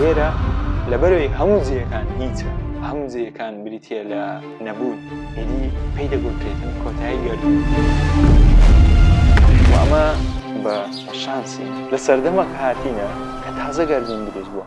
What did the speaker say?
لێرە لەبەرەی هەموو جێیەکان هیچە هەموو جێیەکان بریتە لە نەبوون ئیدی پێی دەگوترێتن کۆتایی گەردوون ئەمە بە شانسی لە سەردەمەک هاتینە کە تازە گەردوون دروست بووە.